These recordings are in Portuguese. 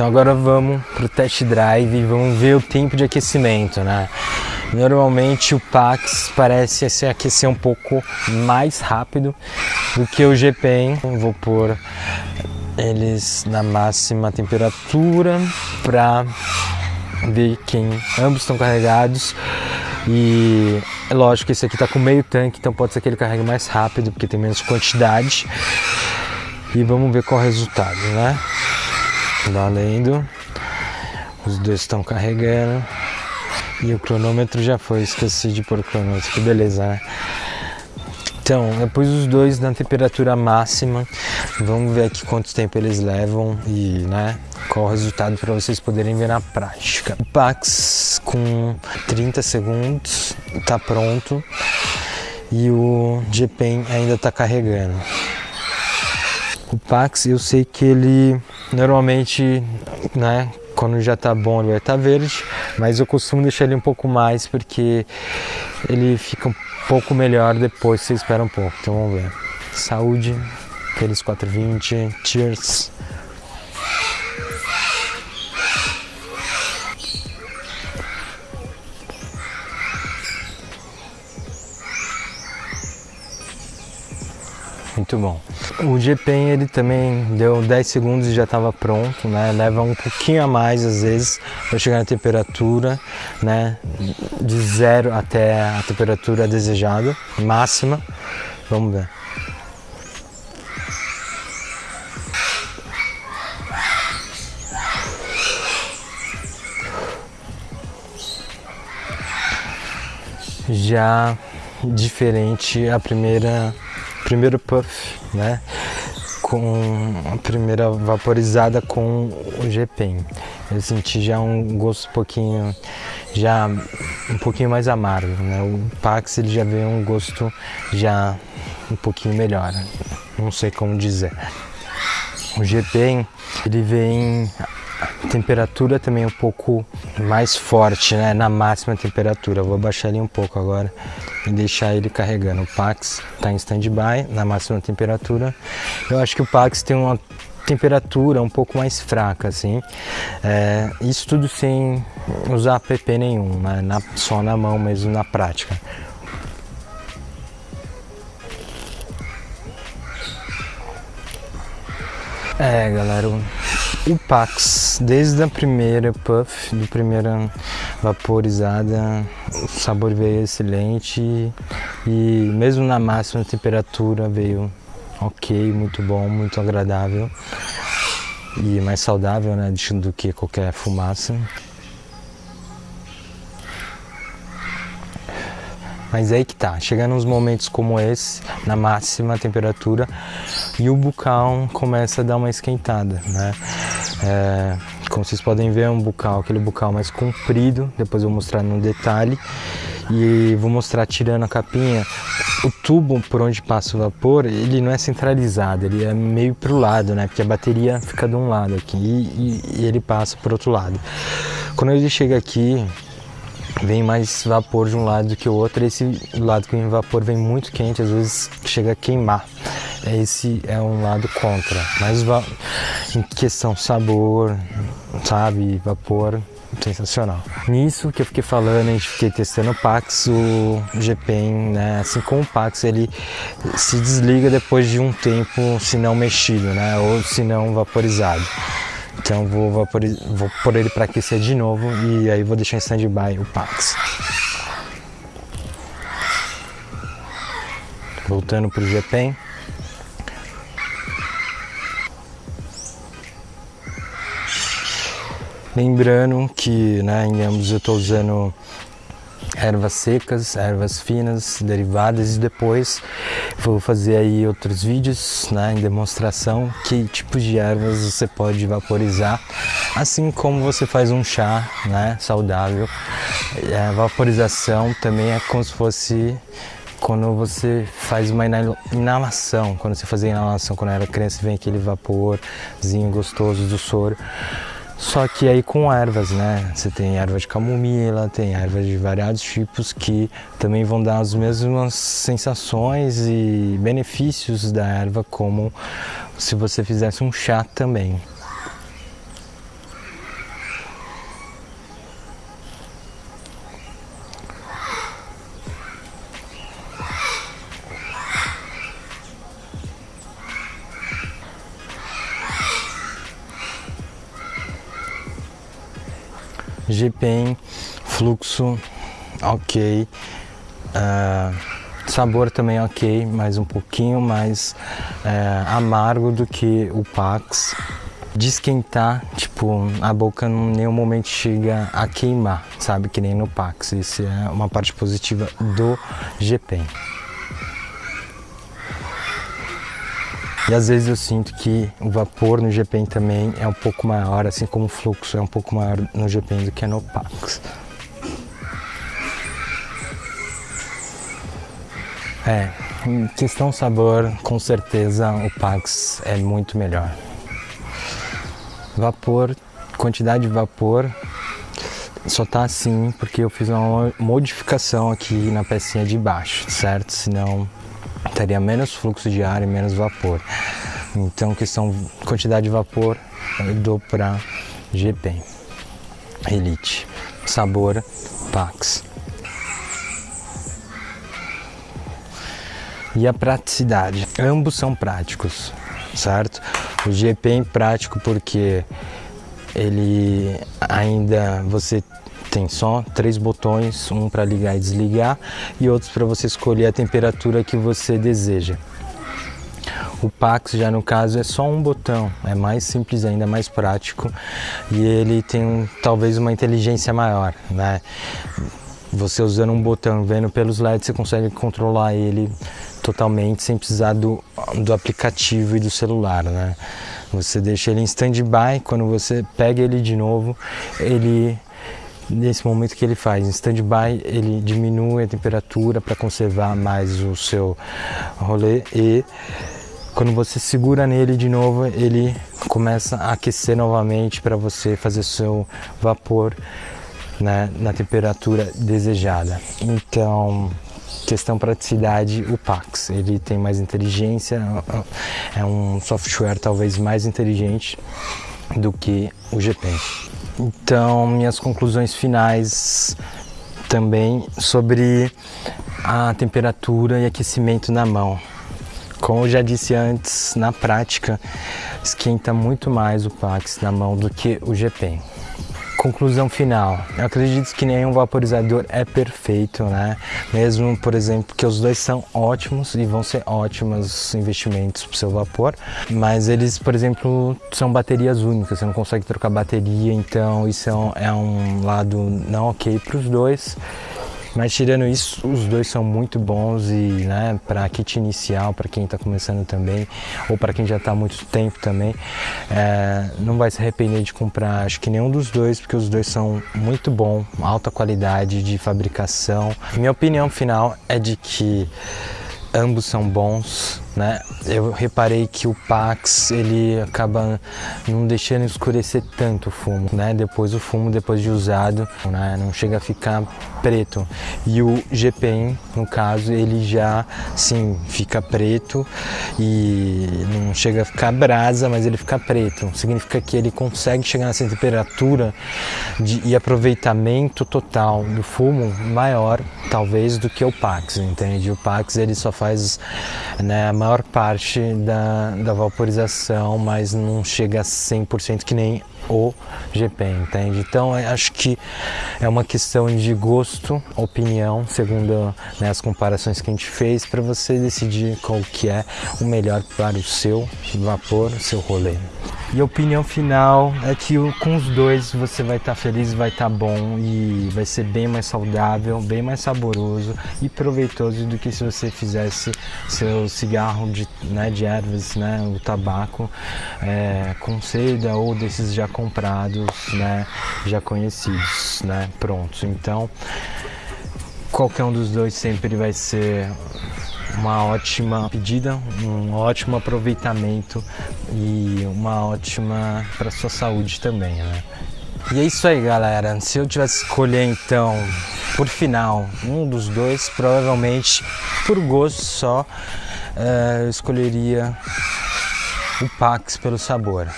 Então agora vamos pro test drive e vamos ver o tempo de aquecimento, né? Normalmente o Pax parece se aquecer um pouco mais rápido do que o GPEM. Vou pôr eles na máxima temperatura para ver quem ambos estão carregados e é lógico que esse aqui está com meio tanque, então pode ser que ele carregue mais rápido porque tem menos quantidade e vamos ver qual é o resultado, né? Valendo, os dois estão carregando e o cronômetro já foi, esqueci de pôr o cronômetro, que beleza, né? Então, depois os dois na temperatura máxima, vamos ver aqui quanto tempo eles levam e, né, qual o resultado para vocês poderem ver na prática. O Pax com 30 segundos está pronto e o GPEN ainda está carregando. O Pax eu sei que ele normalmente, né, quando já tá bom ele vai estar tá verde, mas eu costumo deixar ele um pouco mais porque ele fica um pouco melhor depois, você espera um pouco. Então vamos ver. Saúde, aqueles 420, cheers. Muito bom. O GPEN ele também deu 10 segundos e já estava pronto, né? Leva um pouquinho a mais às vezes para chegar na temperatura, né? De zero até a temperatura desejada, máxima. Vamos ver. Já diferente a primeira primeiro puff, né? Com a primeira vaporizada com o GPEN. Eu senti já um gosto um pouquinho, já um pouquinho mais amargo, né? O Pax ele já veio um gosto já um pouquinho melhor, não sei como dizer. O GPEN ele vem temperatura também um pouco mais forte, né? Na máxima temperatura. Vou baixar ele um pouco agora e deixar ele carregando. O Pax está em standby na máxima temperatura. Eu acho que o Pax tem uma temperatura um pouco mais fraca, assim. É, isso tudo sem usar app nenhum, né? na, só na mão mesmo, na prática. É, galera, o Pax, desde a primeira puff, do primeira vaporizada, o sabor veio excelente e mesmo na máxima temperatura veio ok, muito bom, muito agradável e mais saudável né, do que qualquer fumaça. Mas aí que tá, chegando uns momentos como esse, na máxima temperatura, e o bucal começa a dar uma esquentada, né? É, como vocês podem ver, é um bucal, aquele bucal mais comprido, depois eu vou mostrar no detalhe. E vou mostrar tirando a capinha, o tubo por onde passa o vapor, ele não é centralizado, ele é meio para o lado, né? Porque a bateria fica de um lado aqui e, e ele passa para outro lado. Quando ele chega aqui, vem mais vapor de um lado do que o outro. Esse lado que vem vapor vem muito quente, às vezes chega a queimar. Esse é um lado contra. Mas em questão sabor, sabe, vapor, sensacional. Nisso que eu fiquei falando, a gente fiquei testando o Pax, o GPEN, né? Assim como o Pax, ele se desliga depois de um tempo, se não mexido, né? Ou se não vaporizado. Então vou, vou pôr ele para aquecer de novo e aí vou deixar em stand-by o Pax. Voltando para o GPEN. Lembrando que né, em ambos eu estou usando ervas secas, ervas finas, derivadas e depois vou fazer aí outros vídeos né, em demonstração que tipos de ervas você pode vaporizar, assim como você faz um chá né, saudável. A vaporização também é como se fosse quando você faz uma inalação, quando você fazia inalação quando era criança, vem aquele vaporzinho gostoso do soro. Só que aí com ervas, né? Você tem erva de camomila, tem ervas de variados tipos que também vão dar as mesmas sensações e benefícios da erva como se você fizesse um chá também. GPEM, fluxo ok, uh, sabor também ok, mas um pouquinho mais uh, amargo do que o Pax. De esquentar, tipo, a boca em nenhum momento chega a queimar, sabe? Que nem no Pax. Isso é uma parte positiva do GPEM. E às vezes eu sinto que o vapor no GPEM também é um pouco maior, assim como o fluxo é um pouco maior no GPEM do que no Pax. É, em questão sabor, com certeza o Pax é muito melhor. Vapor, quantidade de vapor, só tá assim porque eu fiz uma modificação aqui na pecinha de baixo, certo? Senão teria menos fluxo de ar e menos vapor. Então, questão quantidade de vapor, eu dou para GP Elite. Sabor Pax. e a praticidade. Ambos são práticos, certo? O GP é prático porque ele ainda você tem só três botões, um para ligar e desligar e outros para você escolher a temperatura que você deseja. O Pax já no caso é só um botão, é mais simples ainda, mais prático e ele tem talvez uma inteligência maior, né? Você usando um botão, vendo pelos LEDs, você consegue controlar ele totalmente sem precisar do, do aplicativo e do celular, né? Você deixa ele em stand-by, quando você pega ele de novo, ele nesse momento que ele faz em stand-by, ele diminui a temperatura para conservar mais o seu rolê e quando você segura nele de novo, ele começa a aquecer novamente para você fazer seu vapor né, na temperatura desejada. Então, questão praticidade, o Pax, ele tem mais inteligência, é um software talvez mais inteligente do que o GP. Então, minhas conclusões finais também sobre a temperatura e aquecimento na mão. Como eu já disse antes, na prática, esquenta muito mais o Pax na mão do que o GP. Conclusão final. Eu acredito que nenhum vaporizador é perfeito, né? Mesmo, por exemplo, que os dois são ótimos e vão ser ótimos investimentos para o seu vapor, mas eles, por exemplo, são baterias únicas, você não consegue trocar bateria, então isso é um, é lado não ok para os dois. Mas tirando isso, os dois são muito bons e né, para kit inicial, para quem está começando também, ou para quem já está há muito tempo também, é, não vai se arrepender de comprar, acho que nenhum dos dois, porque os dois são muito bons, alta qualidade de fabricação. Minha opinião final é de que ambos são bons, né? Eu reparei que o Pax ele acaba não deixando escurecer tanto o fumo, né? Depois o fumo depois de usado, né? Não chega a ficar preto. E o GPM, no caso, ele já sim fica preto e não chega a ficar brasa, mas ele fica preto. Significa que ele consegue chegar nessa temperatura de, e aproveitamento total do fumo maior, talvez, do que o Pax, entende? O Pax ele só faz né, a maior parte da, da vaporização, mas não chega a 100% que nem o GP, entende? Então acho que é uma questão de gosto, opinião, segundo né, as comparações que a gente fez, para você decidir qual que é o melhor para o seu vapor, o seu rolê. E a opinião final é que com os dois você vai estar tá feliz, vai estar tá bom e vai ser bem mais saudável, bem mais saboroso e proveitoso do que se você fizesse seu cigarro de, né, de ervas, né, o tabaco é, com seda ou desses já comprados, né, já conhecidos, né, prontos. Então, qualquer um dos dois sempre vai ser uma ótima pedida, um ótimo aproveitamento e uma ótima para sua saúde também, né? E é isso aí, galera. Se eu tivesse escolher então, por final, um dos dois, provavelmente por gosto só, é, eu escolheria o Pax pelo sabor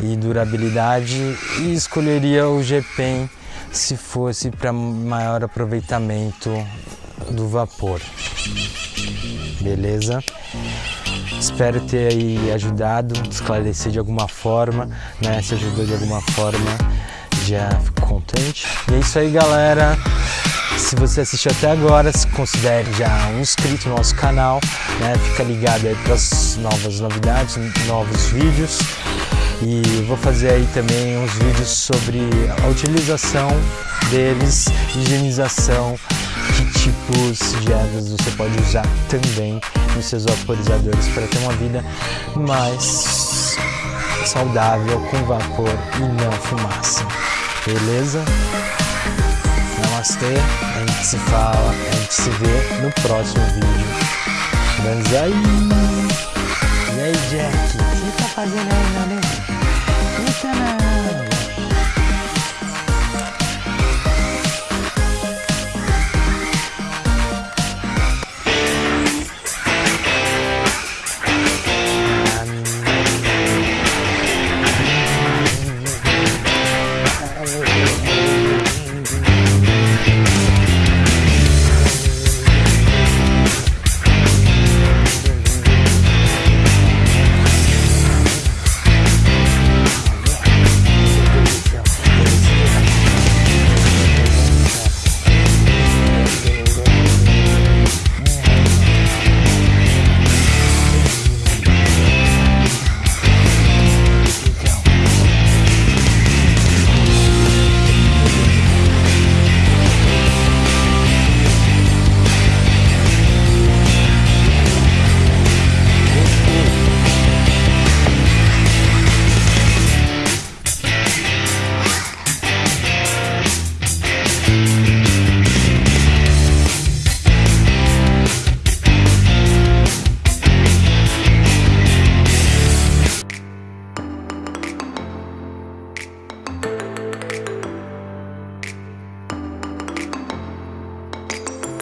e durabilidade e escolheria o GPEN se fosse para maior aproveitamento do vapor. Beleza? Espero ter aí ajudado, esclarecer de alguma forma, né? Se ajudou de alguma forma. Já fico contente. E é isso aí, galera. Se você assistiu até agora, se considere já um inscrito no nosso canal, né? Fica ligado aí para as novas novidades, novos vídeos. E vou fazer aí também uns vídeos sobre a utilização deles, higienização, que tipos de ervas você pode usar também nos seus vaporizadores para ter uma vida mais saudável com vapor e não fumaça. Beleza? Namastê, a gente se fala, a gente se vê no próximo vídeo. Banzai! E aí, Jack, o que tá fazendo aí, meu amigo? Eita, não!